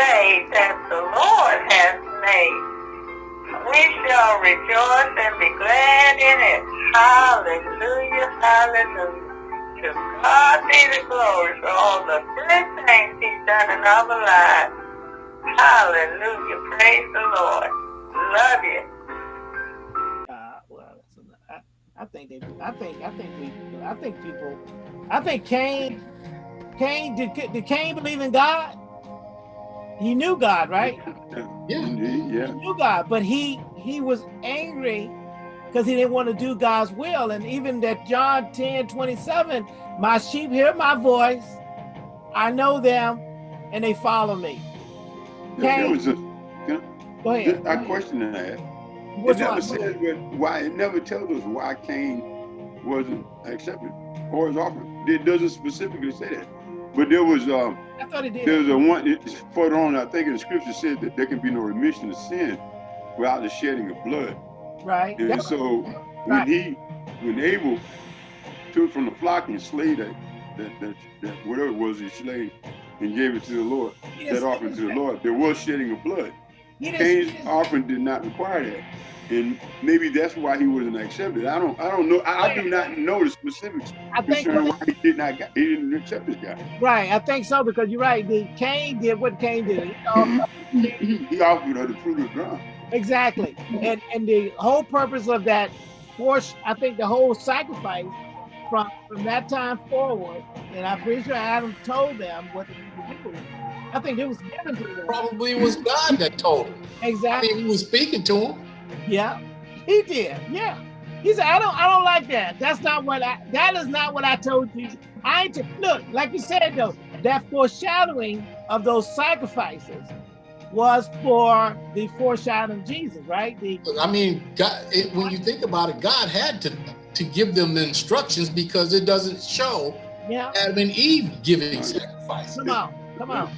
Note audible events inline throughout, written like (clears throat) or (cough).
day that the Lord has made. We shall rejoice and be glad in it. Hallelujah, hallelujah. To God be the glory for all the good things he's done in our lives. Hallelujah, praise the Lord. Love you. Uh, well, I, I think they, I think, I think we, I think people, I think Cain, Cain, did, did Cain believe in God? He knew God, right? Yeah, indeed, yeah. He knew God, but he he was angry because he didn't want to do God's will. And even that John 10, 27, my sheep hear my voice, I know them, and they follow me. There was a, Go ahead. I question that. Which it never one? says why. It never tells us why Cain wasn't accepted or his offering. It doesn't specifically say that. But there was um, I thought it did. there was a one it's further on. I think in the scripture says that there can be no remission of sin without the shedding of blood. Right. And That- so when Right. he, when Abel took from the flock and slayed that, that, that, that whatever it was he slayed and gave it to the Lord, didn't that offering to the. Lord, there was shedding of blood. He didn't- Cain's didn't- offering did not require that. And maybe that's why he wasn't accepted. I don't I don't know. I, I do not know the specifics I think why he did not he didn't accept this guy. right. I think so because you're right. The Cain did what Cain did. He offered- (laughs) he offered her the fruit of the ground. Exactly. And and the whole purpose of that force, I think the whole sacrifice from from that time forward, and I'm pretty sure Adam told them what to do. I think it was given to them. Probably was God that told him. I Exactly. mean, he was speaking to him. Yeah. He did. Yeah. He said, I don't I don't like that. That's not what I that is not what I told you. I ain't look, like you said though, that foreshadowing of those sacrifices was for the foreshadowing of Jesus, right? The I mean, God, it, when you think about it, God had to to give them the instructions because it doesn't show yeah. Adam and Eve giving sacrifices. Come on, come on.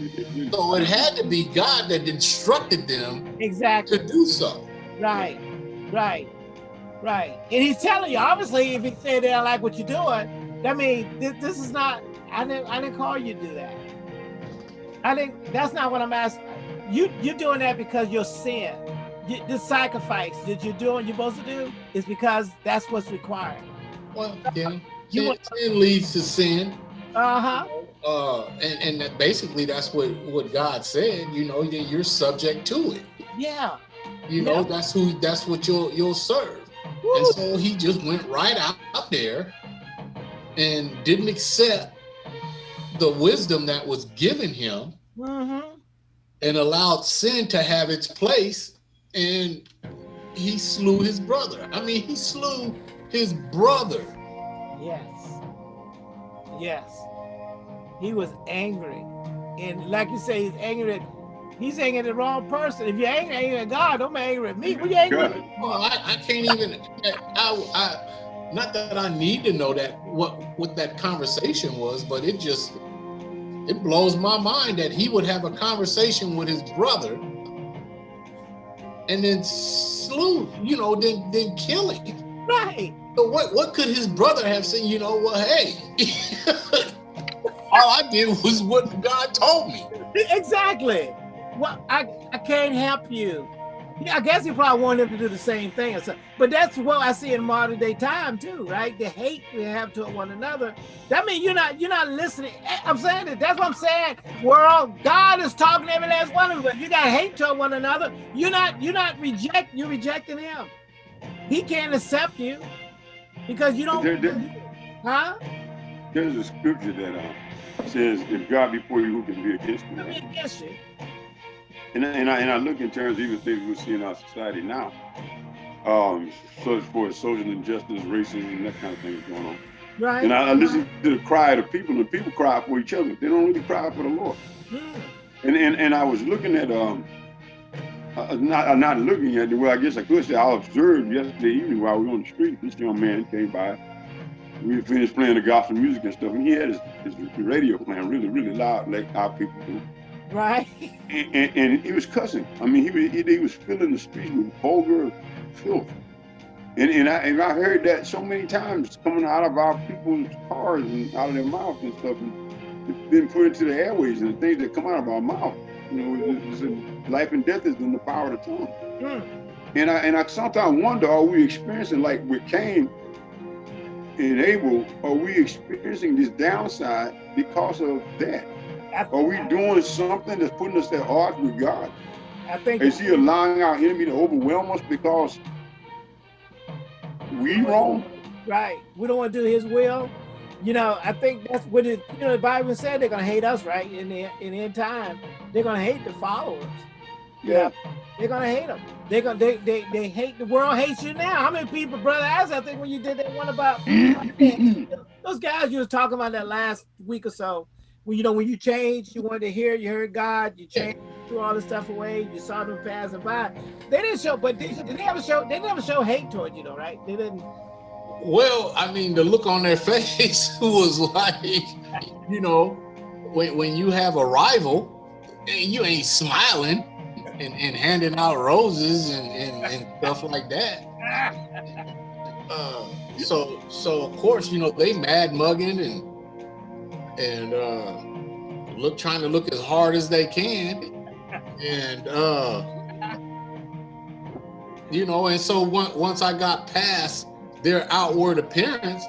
So it had to be God that instructed them Exactly. to do so. Right, right, right. And he's telling you, obviously, if he said they don't like what you're doing, that means this, this is not. I didn't. I didn't call you to do that. I didn't. That's not what I'm asking. You you're doing that because your sin, you, this sacrifice that you're doing, you're supposed to do, is because that's what's required. Well, then You sin, want- sin leads to sin. Uh huh. Uh, and, and that basically that's what, what God said, you know, that you're subject to it. Yeah. You know, Yeah. that's who that's what you'll you'll serve. Woo. And so he just went right out, up there and didn't accept the wisdom that was given him Mm-hmm. and allowed sin to have its place and he slew his brother. I mean, he slew his brother. Yes. Yes. He was angry. And like you say, he's angry at he's angry at the wrong person. If you're angry, angry at God, don't be angry at me. What you angry at? Well, I, I can't even I, I not that I need to know that what what that conversation was, but it just it blows my mind that he would have a conversation with his brother and then slew, you know, then then kill him. Right. So what what could his brother have said? You know, well, hey, (laughs) all I did was what God told me. Exactly. Well, I, I can't help you. Yeah, I guess he probably wanted him to do the same thing. Or something. But that's what I see in modern day time too, right? The hate we have to one another. That means you're not you're not listening. Eh, I'm saying that. That's what I'm saying. We're all God is talking to every last one of us. You got hate toward one another, you're not you're not reject you're rejecting him. He can't accept you because you don't. There- there- huh? There's a scripture that uh, says, "If God be for you, who can be against you?" I mean, against you. And, I- and I and I look in terms of even things we see in our society now, um, as for social injustice, racism, and that kind of thing is going on. Right. And I, I listen to the cry of the people, and people cry for each other. They don't really cry for the Lord. Hmm. And and, and I was looking at um, uh, not uh, not looking at it. Well, I guess I could say I observed yesterday evening while we were on the street. This young man came by. We finished playing the gospel music and stuff, and he had his, his radio playing really, really loud, like our people do. Right. And, and, and he was cussing. I mean, he was he, he was filling the streets with vulgar filth. And and I and I heard that so many times coming out of our people's cars and out of their mouths and stuff, and it's been put into the airways and the things that come out of our mouth. You know, it's in, life and death is in the power of the tongue. Mm. And I and I sometimes wonder, are we experiencing like with Cain Abel, are we experiencing this downside because of that? Are we doing something that's putting us at odds with God? I think Is he allowing our enemy to overwhelm us because we wrong? right. We don't want to do His will. You know, I think that's what it. You know, the Bible said they're gonna hate us, right? In the in the end time, they're gonna hate the followers. Yeah. They're gonna hate them. They're gonna they they, they hate the world hates you now. How many people, brother? As I think when you did that one about (laughs) mm-hmm. those guys you was talking about that last week or so. When you know when you changed, you wanted to hear, you heard God, you changed, threw all the stuff away, you saw them passing by. They didn't show, but did they ever show they never show hate toward you, though, right? They didn't. Well, I mean, the look on their (laughs) face was like, you know, when, when you have a rival and you ain't smiling and, and handing out roses and, and, and stuff like that. Uh, so, so of course, you know, they mad mugging and, and, uh, look, trying to look as hard as they can. And, uh, you know, and so once, once I got past their outward appearance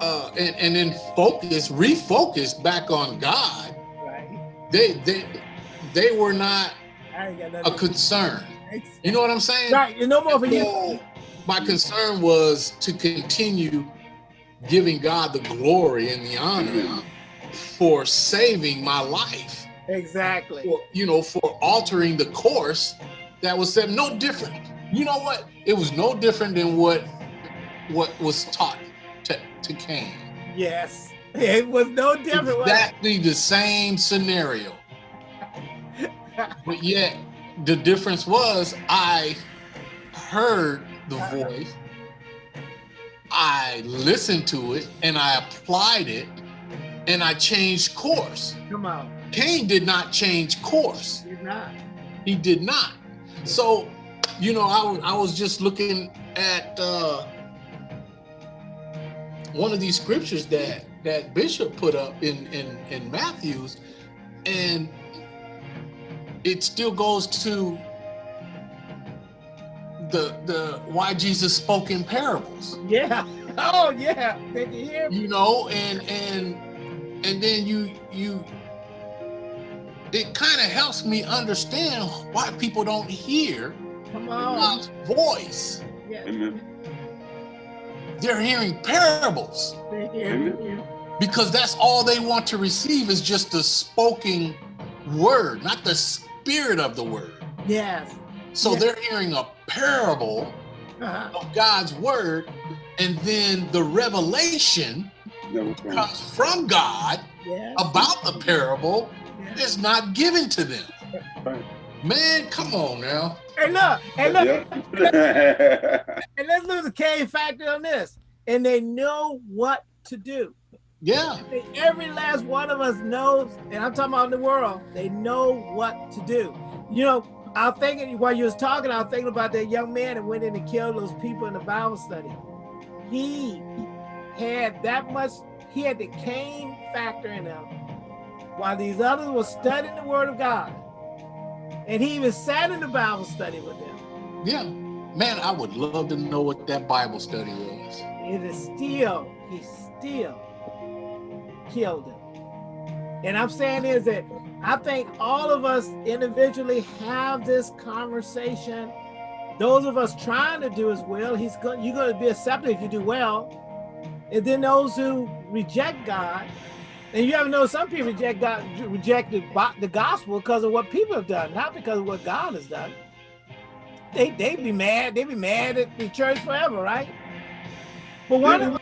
uh, and, and then focus, refocus back on God, Right. they they they were not I ain't got a concern. You know what I'm saying? Right. You no more for you. My concern was to continue giving God the glory and the honor for saving my life. Exactly. For, you know, for altering the course that was set. No different. You know what? It was no different than what what was taught to, to Cain. Yes. (laughs) It was no different. Exactly the same scenario. But yet the difference was I heard the voice, I listened to it, and I applied it, and I changed course. Come on. Cain did not change course. He did not. He did not. So, you know, I, was- I was just looking at uh, one of these scriptures that that Bishop put up in in in Matthew's, and it still goes to the the why Jesus spoke in parables. (laughs) Yeah. Oh yeah. Did you hear me? you know and and and then you you it kind of helps me understand why people don't hear Come on. God's voice. Yeah. Amen. They're hearing parables They hear me. because that's all they want to receive is just the spoken word, not the spirit of the word. Yes. So Yeah. they're hearing a parable Uh-huh. of God's word, and then the revelation That comes from God Yeah. about the parable yeah. is not given to them. Right. Man, come on now. Hey look. Hey look. Yeah. And let's lose the Cain factor on this. And they know what to do. Yeah. Every last one of us knows, and I'm talking about the world, they know what to do. You know, I was thinking while you was talking, I was thinking about that young man that went in and killed those people in the Bible study. He had that much, he had the Cain factor in him, while these others were studying the word of God. And he even sat in the Bible study with them. Yeah. Man, I would love to know what that Bible study was. It is still, he still killed him. And I'm saying is that I think all of us individually have this conversation. Those of us trying to do as well, he's going you're going to be accepted if you do well. And then those who reject God, and you ever know some people reject God, reject the, gospel because of what people have done, not because of what God has done. They they be mad, they be mad at the church forever, right? But one of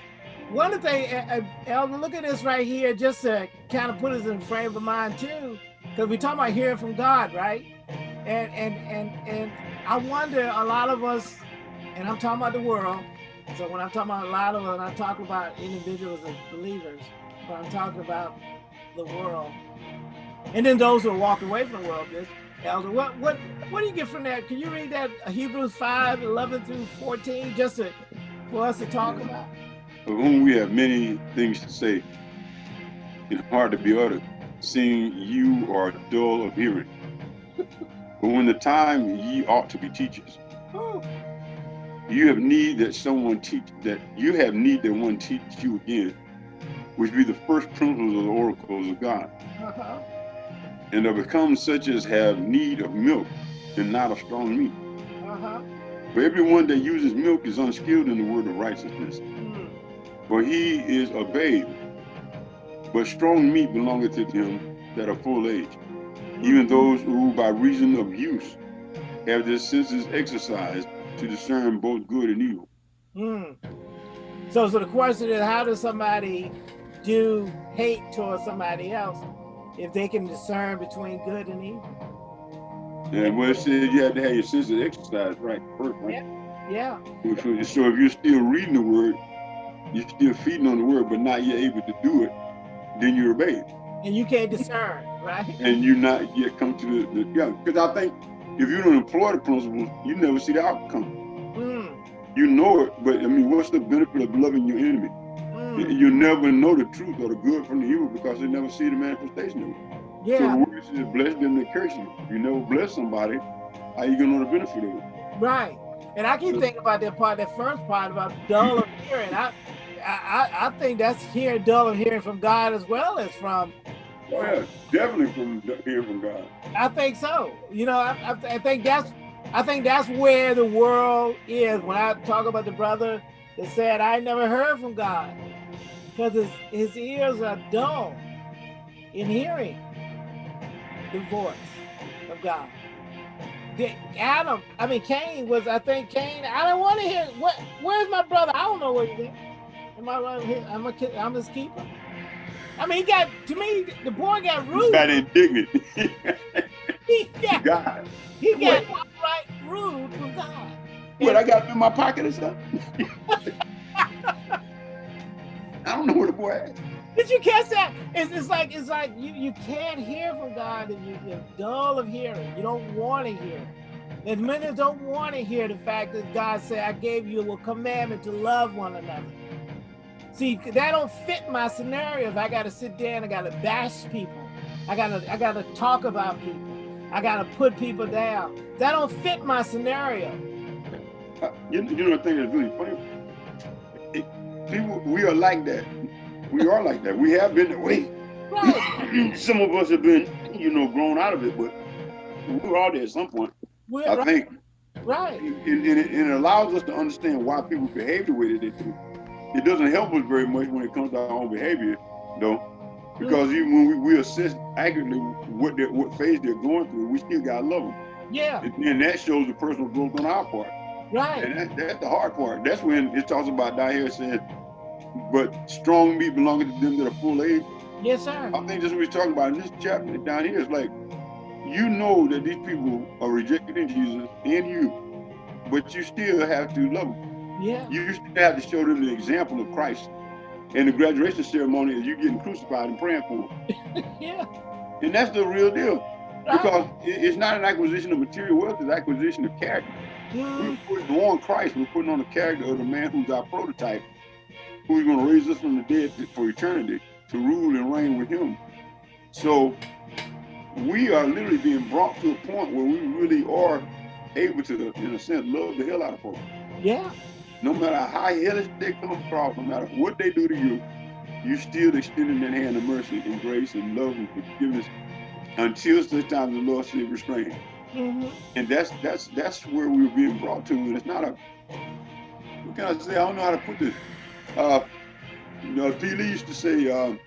one of the things, uh, uh, Elder, look at this right here, just to kind of put us in frame of mind too, because we talk about hearing from God, right? And and and and I wonder a lot of us, and I'm talking about the world. So when I'm talking about a lot of us, I'm talking about individuals and believers, but I'm talking about the world. And then those who walking away from the world, this Elder, what what what do you get from that? Can you read that uh, Hebrews 5, 11 through 14, just to, for us to talk about? Of whom we have many things to say and hard to be uttered. seeing you are dull of hearing. but when the time ye ought to be teachers, you have need that someone teach that you have need that one teach you again, which be the first principles of the oracles of God, uh-huh. and are become such as have need of milk and not of strong meat. Uh-huh. For everyone that uses milk is unskilled in the word of righteousness. For he is a babe. But strong meat belongeth to them that are full age, even those who by reason of use have their senses exercised to discern both good and evil. Mm. So, so the question is, how does somebody do hate towards somebody else if they can discern between good and evil? And what it says you have to have your senses exercised right first, right? Yeah. So so if you're still reading the word, you're still feeding on the word, but not yet able to do it, then you're a babe. And you can't discern, right? And you're not yet come to the, the yeah. Because I think if you don't employ the principles, you never see the outcome. Mm. You know it, but I mean, what's the benefit of loving your enemy? You- Mm. You never know the truth or the good from the evil because you never see the manifestation of it. Yeah. So the word says, bless them that curse you. If you never bless somebody, how you gonna know the benefit of it? Right. And I keep thinking about that part, that first part about dull of hearing. I, I, I- I think that's hearing dull of hearing from God as well as from. Oh yeah, definitely from hearing from God. I think so. You know, I, I, I think that's, I think that's where the world is. When I talk about the brother that said, "I never heard from God," because his his ears are dull in hearing the voice of God. Adam, I mean Cain was, I think Cain. I don't want to hear. What? Where's my brother? I don't know where he went. Am I right? here? I'm a, kid. I'm his keeper. I mean, he got to me. The boy got (laughs) He rude. got indignant. He got, God, he got outright rude from God. what I got in my pocket or something? (laughs) I don't know where the boy at. Did you catch that? It's, it's like it's like you, you can't hear from God and you, you're dull of hearing. You don't want to hear. And many don't want to hear the fact that God said, I gave you a commandment to love one another. See, that don't fit my scenario. If I gotta sit there and I gotta bash people, I gotta I gotta talk about people, I gotta put people down. That don't fit my scenario. Uh, You, you know the thing that's really funny? It, people, we are like that. We are like that. We have been that way. Right. (clears throat) Some of us have been, you know, grown out of it, but we're all there at some point. We're, I right. think right. and, and, it, and it allows us to understand why people behave the way that they do. It doesn't help us very much when it comes to our own behavior, though, because mm. even when we, we assess accurately what they what phase they're going through, we still gotta love them. Yeah. And then that shows the personal growth on our part. Right. And that, that's the hard part. That's when it talks about down here saying, but strong meat belonging to them that are full age. Yes, sir. I think that's what he's talking about in this chapter down here. It's like, you know that these people are rejecting Jesus and you, but you still have to love them. Yeah. You still have to show them the example of Christ. And the graduation ceremony is you getting crucified and praying for them. (laughs) Yeah. And that's the real deal. Because it's not an acquisition of material wealth, it's acquisition of character. Mm, We're putting on Christ, we're putting on the character of the man who's our prototype, who's going to raise us from the dead for eternity to rule and reign with him. So we are literally being brought to a point where we really are able to, in a sense, love the hell out of folks. yeah. No matter how hellish they come across, no matter what they do to you, you still extending that hand of mercy and grace and love and forgiveness until such time the Lord said restrain. hmm And that's that's that's where we're being brought to. And it's not a what can I say? I don't know how to put this. Uh you know, P. Lee used to say, um,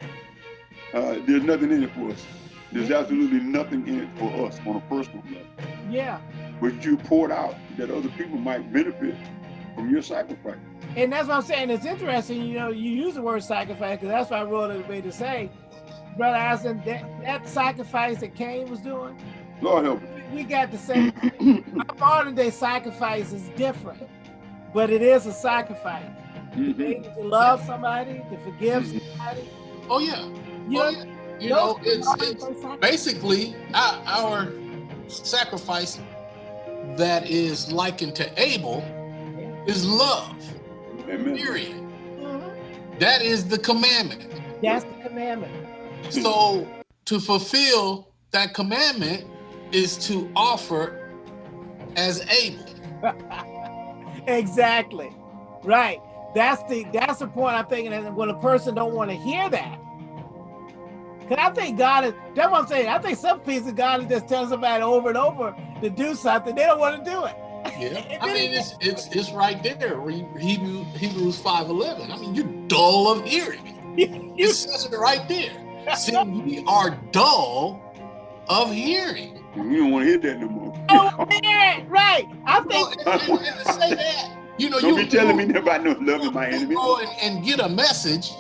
uh, there's nothing in it for us. There's absolutely nothing in it for us on a personal level. Yeah. But you poured out that other people might benefit from your sacrifice. And that's what I'm saying. It's interesting, you know, you use the word sacrifice because that's what I wrote it way to say. Brother Allison, that, that sacrifice that Cain was doing, Lord help us. we got the same. (clears throat) Our modern day sacrifice is different, but it is a sacrifice. Mhm. To love somebody, to forgive Mhm. somebody. Oh yeah. You Oh know, yeah. You know, it's it's basically our, our sacrifice that is likened to Abel is love. Amen. Period. Mhm. That is the commandment. That's the commandment. So to fulfill that commandment is to offer as Abel. (laughs) exactly. Right. That's the that's the point I'm thinking. And when a person don't want to hear that, because I think God is. That's what I'm saying. I think some pieces of God is just telling somebody over and over to do something. They don't want to do it. Yeah, I mean it's it's it's right there. Hebrew, Hebrews five eleven. I mean you're dull of hearing. (laughs) it says it right there. See, we are dull of hearing. We don't want to hear that no more. oh man, right. I think well, and, and, and to say that. You know, don't you be telling go, me about no loving my enemy. Go and, and get a message,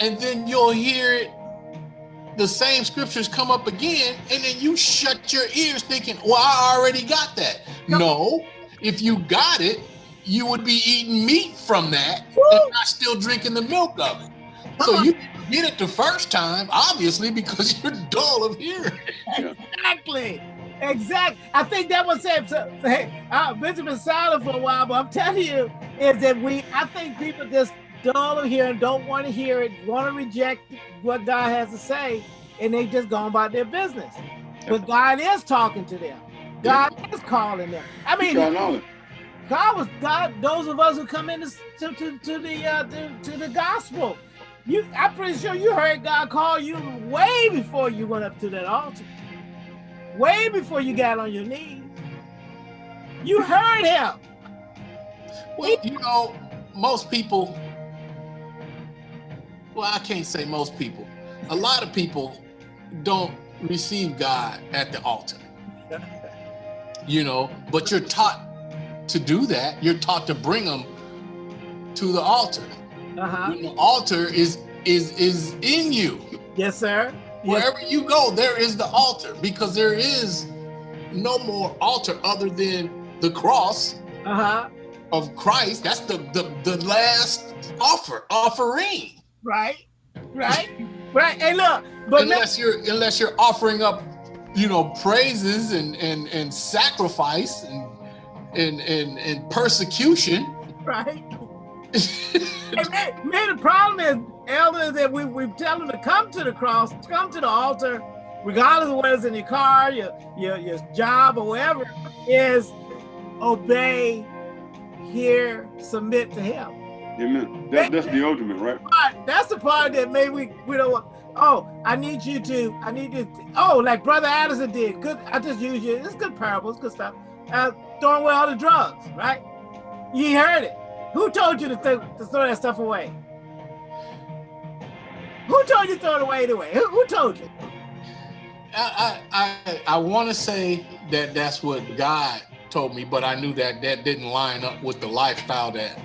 and then you'll hear it the same scriptures come up again, and then you shut your ears thinking, well, I already got that. No, no if you got it, you would be eating meat from that Woo. and not still drinking the milk of it. So uh-huh. you get it the first time, obviously, because (laughs) you're dull of hearing. Exactly. Exactly. I think that was it. So, hey, uh, I've been silent for a while, but I'm telling you, is that we, I think people just dull of hearing, don't want to hear it, want to reject what God has to say, and they just go about their business. But God is talking to them. God is calling them. I mean, God was God. Those of us who come into to, to, to the uh, to, to the gospel, you, I'm pretty sure you heard God call you way before you went up to that altar, way before you got on your knees. You heard Him. Well, you know, most people. Well, I can't say most people. A lot of people don't receive God at the altar. You know, but you're taught to do that. You're taught to bring them to the altar. Uh-huh. The altar is is is in you. Yes, sir. Wherever yes. you go, there is the altar because there is no more altar other than the cross uh-huh. of Christ. That's the, the the last offer, offering. Right. Right. right. Hey, look, but unless you're unless you're offering up, you know, praises and and and sacrifice and and and, and persecution. Right (laughs) hey, man, man, the problem is, elders, that we, we tell them to come to the cross, come to the altar, regardless of whether it's in your car, your, your, your job, or whatever, is obey, hear, submit to him. Amen. That, that's the ultimate, right? That's the part that maybe we, we don't want. Oh, I need you to, I need you to, oh, like Brother Addison did. Good, I just use you. It's good parables, good stuff. Uh, throwing away all the drugs, right? You heard it. Who told you to, th to throw that stuff away? Who told you to throw it away anyway? Who, who told you? I I I, want to say that that's what God told me, but I knew that that didn't line up with the lifestyle that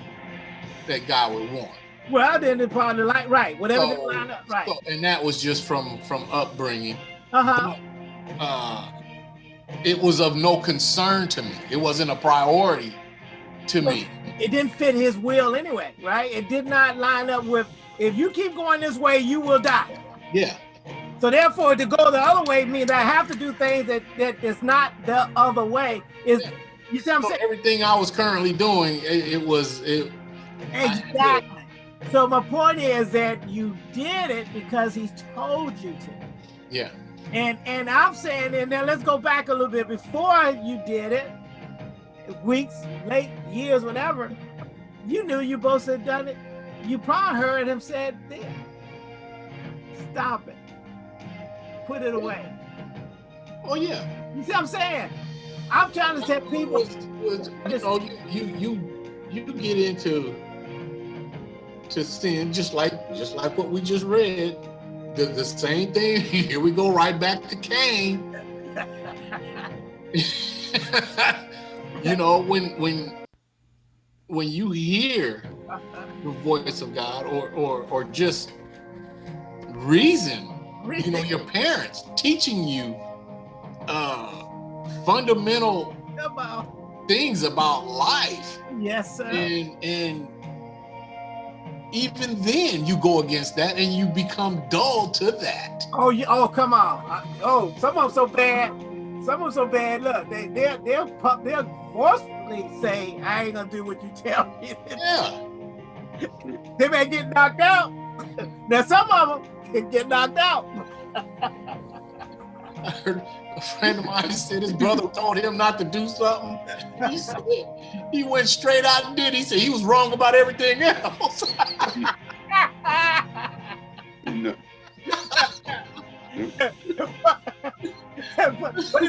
that God would want. Well, then of the light, right? Whatever so, line up, right? So, and that was just from from upbringing. Uh huh. Uh, it was of no concern to me. It wasn't a priority to me it didn't fit his will anyway, right? It did not line up with, if you keep going this way, you will die. Yeah. So therefore, to go the other way means I have to do things that that is not the other way. Is yeah. you see what I'm so saying? Everything I was currently doing, it, it was it. Exactly. So my point is that you did it because he told you to. Yeah. And and I'm saying, and then let's go back a little bit before you did it weeks, late years, whatever, you knew you both had done it. You probably heard him said, there, stop it, put it away. Oh yeah. You see what I'm saying? I'm trying to tell people. Was, was, you know, you you you get into to sin just like just like what we just read. The, the same thing. (laughs) Here we go right back to Cain. (laughs) you know, when when when you hear the voice of God or or or just reason, you know, your parents teaching you uh fundamental things about life. Yes, sir. And and even then you go against that and you become dull to that. Oh, yeah. Oh, come on. Oh, some of them so bad some of them so bad. Look, they they'll they'll they'll forcefully say, "I ain't gonna do what you tell me." Yeah. (laughs) they may get knocked out. (laughs) now some of them can get knocked out. (laughs) I heard a friend of mine said his brother told him not to do something. He said he went straight out and did. He said he was wrong about everything else. And, (laughs) uh, but, but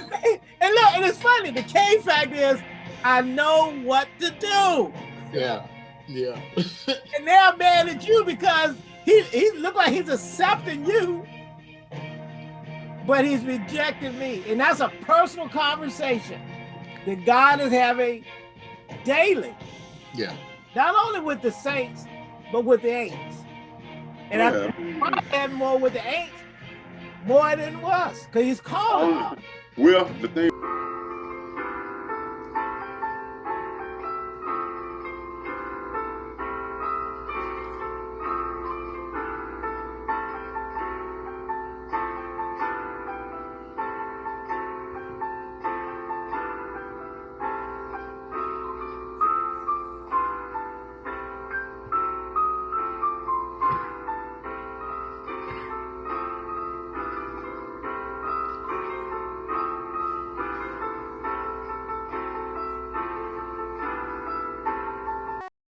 and look, and it's funny. The Cain fact is, I know what to do, yeah, yeah. (laughs) and they're mad at you because he he look like he's accepting you, but he's rejecting me, and that's a personal conversation that God is having daily, Yeah. not only with the saints, but with the ain'ts. And I yeah. probably had more with the ain'ts more than us, because he's calling. Well, the thing